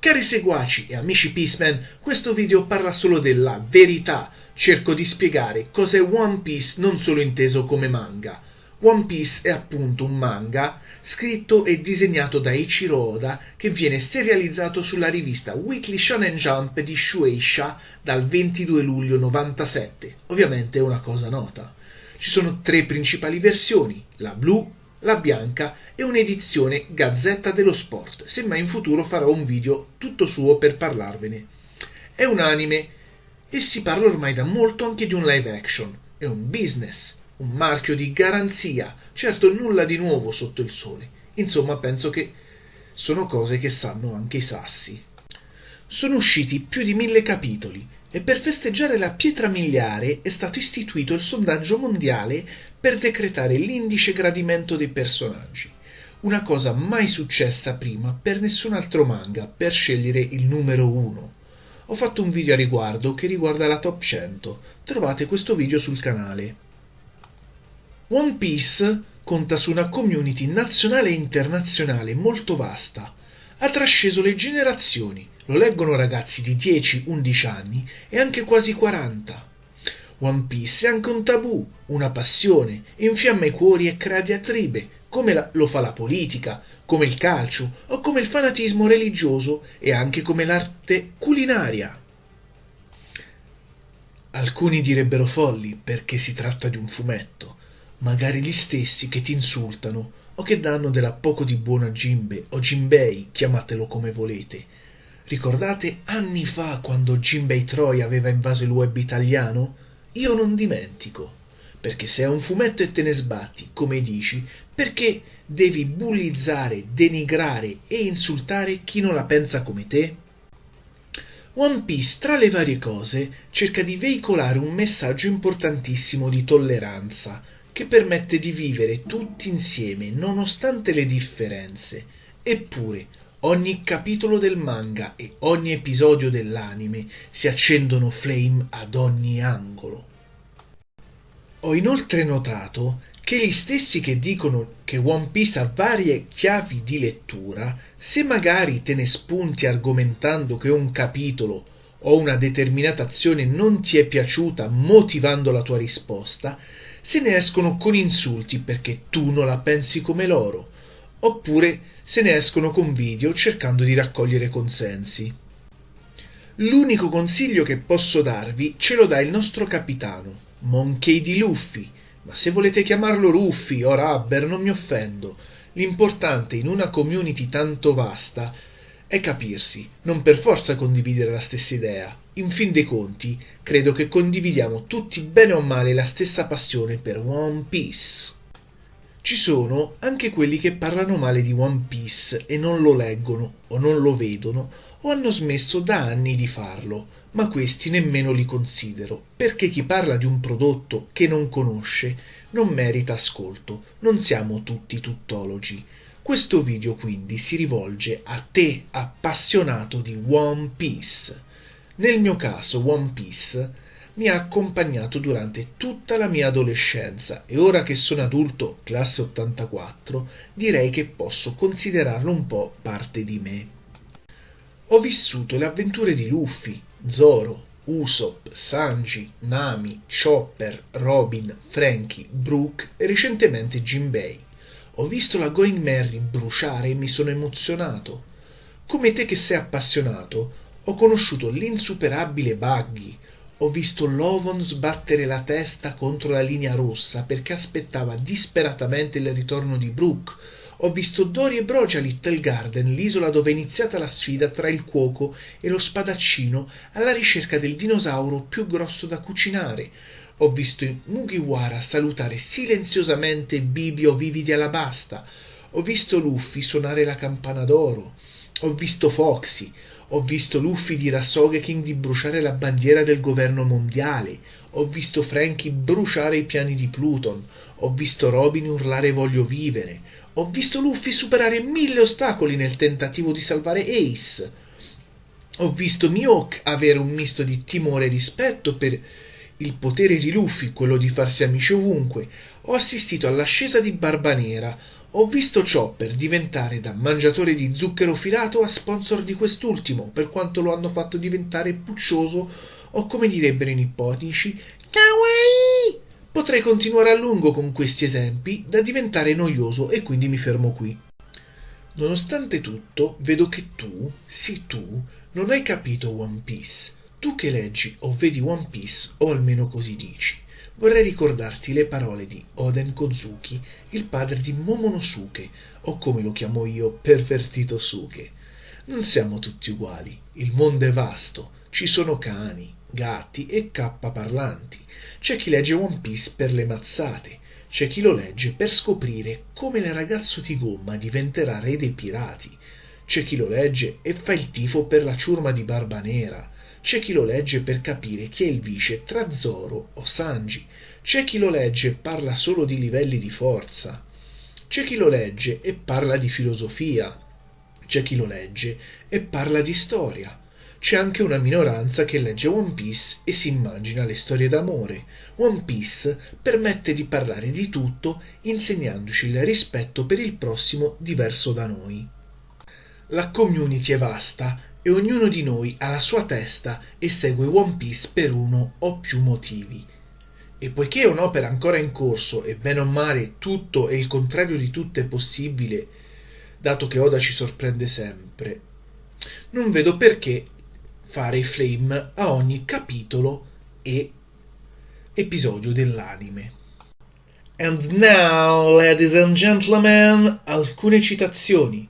Cari seguaci e amici Peaceman, questo video parla solo della verità. Cerco di spiegare cos'è One Piece non solo inteso come manga. One Piece è appunto un manga scritto e disegnato da Ichiro Oda che viene serializzato sulla rivista Weekly Shonen Jump di Shueisha dal 22 luglio 97. Ovviamente è una cosa nota. Ci sono tre principali versioni, la blu, la bianca e un'edizione Gazzetta dello Sport. Semmai in futuro farò un video tutto suo per parlarvene. È un anime e si parla ormai da molto anche di un live action. È un business, un marchio di garanzia. Certo nulla di nuovo sotto il sole. Insomma, penso che sono cose che sanno anche i sassi. Sono usciti più di mille capitoli e per festeggiare la pietra miliare è stato istituito il sondaggio mondiale per decretare l'indice gradimento dei personaggi. Una cosa mai successa prima per nessun altro manga per scegliere il numero uno. Ho fatto un video a riguardo che riguarda la top 100. Trovate questo video sul canale. One Piece conta su una community nazionale e internazionale molto vasta. Ha trasceso le generazioni lo leggono ragazzi di 10-11 anni e anche quasi 40. One Piece è anche un tabù, una passione, infiamma i cuori e crea diatribe, come la, lo fa la politica, come il calcio o come il fanatismo religioso e anche come l'arte culinaria. Alcuni direbbero folli perché si tratta di un fumetto, magari gli stessi che ti insultano o che danno della poco di buono a Jinbe o Jinbei, chiamatelo come volete, Ricordate anni fa quando Jinbei Troy aveva invaso il web italiano? Io non dimentico. Perché se è un fumetto e te ne sbatti, come dici, perché devi bullizzare, denigrare e insultare chi non la pensa come te? One Piece, tra le varie cose, cerca di veicolare un messaggio importantissimo di tolleranza, che permette di vivere tutti insieme nonostante le differenze. Eppure, Ogni capitolo del manga e ogni episodio dell'anime si accendono flame ad ogni angolo. Ho inoltre notato che gli stessi che dicono che One Piece ha varie chiavi di lettura, se magari te ne spunti argomentando che un capitolo o una determinata azione non ti è piaciuta motivando la tua risposta, se ne escono con insulti perché tu non la pensi come loro oppure se ne escono con video cercando di raccogliere consensi. L'unico consiglio che posso darvi ce lo dà il nostro capitano, Monkey di Luffy, ma se volete chiamarlo Ruffy o Rubber non mi offendo. L'importante in una community tanto vasta è capirsi, non per forza condividere la stessa idea. In fin dei conti, credo che condividiamo tutti bene o male la stessa passione per One Piece. Ci sono anche quelli che parlano male di One Piece e non lo leggono o non lo vedono o hanno smesso da anni di farlo, ma questi nemmeno li considero, perché chi parla di un prodotto che non conosce non merita ascolto, non siamo tutti tuttologi. Questo video quindi si rivolge a te appassionato di One Piece. Nel mio caso One Piece mi ha accompagnato durante tutta la mia adolescenza e ora che sono adulto, classe 84, direi che posso considerarlo un po' parte di me. Ho vissuto le avventure di Luffy, Zoro, Usopp, Sanji, Nami, Chopper, Robin, Frankie, Brooke e recentemente Jinbei. Ho visto la Going Merry bruciare e mi sono emozionato. Come te che sei appassionato, ho conosciuto l'insuperabile Buggy, ho visto Lovon sbattere la testa contro la linea rossa perché aspettava disperatamente il ritorno di Brooke. Ho visto Dory e Brogia a Little Garden, l'isola dove è iniziata la sfida tra il cuoco e lo spadaccino alla ricerca del dinosauro più grosso da cucinare. Ho visto Mugiwara salutare silenziosamente Bibio vivi di Alabasta. Ho visto Luffy suonare la campana d'oro. Ho visto Foxy, ho visto Luffy di bruciare la bandiera del governo mondiale, ho visto Frankie bruciare i piani di Pluton, ho visto Robin urlare voglio vivere, ho visto Luffy superare mille ostacoli nel tentativo di salvare Ace. Ho visto Mihawk avere un misto di timore e rispetto per il potere di Luffy, quello di farsi amici ovunque, ho assistito all'ascesa di Barba Nera, ho visto Chopper diventare da mangiatore di zucchero filato a sponsor di quest'ultimo, per quanto lo hanno fatto diventare puccioso o come direbbero i nipponici, kawaii! Potrei continuare a lungo con questi esempi da diventare noioso e quindi mi fermo qui. Nonostante tutto, vedo che tu, sì tu, non hai capito One Piece. Tu che leggi o vedi One Piece, o almeno così dici, vorrei ricordarti le parole di Oden Kozuki, il padre di Momonosuke, o come lo chiamo io, pervertito Suke. Non siamo tutti uguali, il mondo è vasto, ci sono cani, gatti e cappa parlanti. C'è chi legge One Piece per le mazzate, c'è chi lo legge per scoprire come il ragazzo di gomma diventerà re dei pirati, c'è chi lo legge e fa il tifo per la ciurma di Barba Nera, c'è chi lo legge per capire chi è il vice tra Zoro o Sanji, c'è chi lo legge e parla solo di livelli di forza, c'è chi lo legge e parla di filosofia, c'è chi lo legge e parla di storia, c'è anche una minoranza che legge One Piece e si immagina le storie d'amore. One Piece permette di parlare di tutto insegnandoci il rispetto per il prossimo diverso da noi. La community è vasta e ognuno di noi ha la sua testa e segue One Piece per uno o più motivi. E poiché è un'opera ancora in corso e bene o male tutto e il contrario di tutto è possibile, dato che Oda ci sorprende sempre, non vedo perché fare flame a ogni capitolo e episodio dell'anime. And now, ladies and gentlemen, alcune citazioni.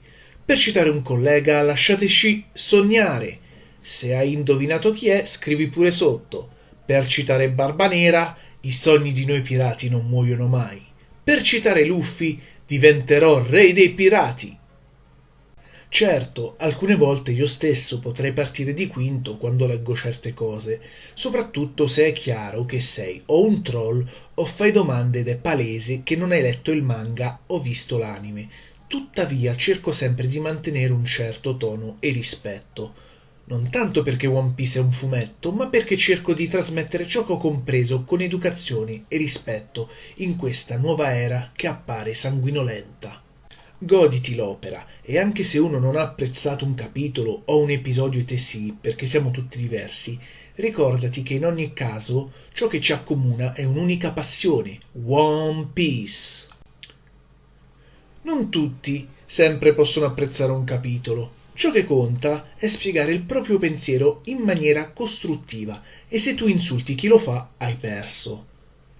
Per citare un collega, lasciateci sognare. Se hai indovinato chi è, scrivi pure sotto. Per citare Barba Nera, i sogni di noi pirati non muoiono mai. Per citare Luffy, diventerò re dei pirati. Certo, alcune volte io stesso potrei partire di quinto quando leggo certe cose, soprattutto se è chiaro che sei o un troll o fai domande ed è palese che non hai letto il manga o visto l'anime. Tuttavia cerco sempre di mantenere un certo tono e rispetto. Non tanto perché One Piece è un fumetto, ma perché cerco di trasmettere ciò che ho compreso con educazione e rispetto in questa nuova era che appare sanguinolenta. Goditi l'opera e anche se uno non ha apprezzato un capitolo o un episodio te sì, perché siamo tutti diversi, ricordati che in ogni caso ciò che ci accomuna è un'unica passione, One Piece. Non tutti sempre possono apprezzare un capitolo. Ciò che conta è spiegare il proprio pensiero in maniera costruttiva e se tu insulti chi lo fa hai perso.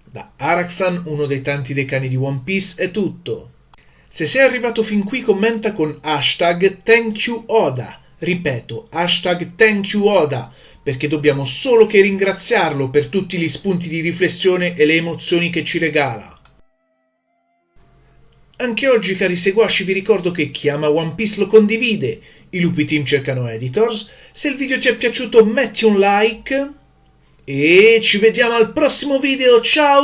Da Araxan, uno dei tanti decani di One Piece, è tutto. Se sei arrivato fin qui commenta con hashtag ThankYouOda. Ripeto, hashtag ThankYouOda, perché dobbiamo solo che ringraziarlo per tutti gli spunti di riflessione e le emozioni che ci regala. Anche oggi, cari seguaci, vi ricordo che chi ama One Piece lo condivide. I lupi team cercano editors. Se il video ti è piaciuto, metti un like. E ci vediamo al prossimo video. Ciao!